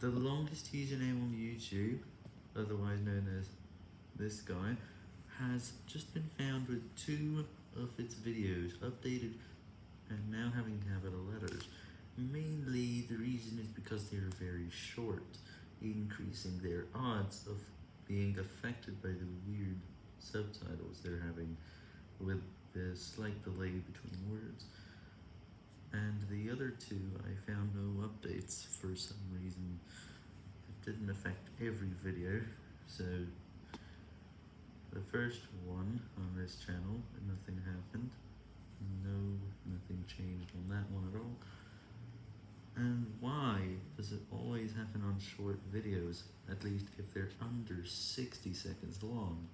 The longest username on YouTube, otherwise known as this guy, has just been found with two of its videos updated and now having capital letters. Mainly the reason is because they are very short, increasing their odds of being affected by the weird subtitles they're having with the slight delay between words. And the other two, I found no updates for some reason. Didn't affect every video, so the first one on this channel, nothing happened. No, nothing changed on that one at all. And why does it always happen on short videos, at least if they're under 60 seconds long?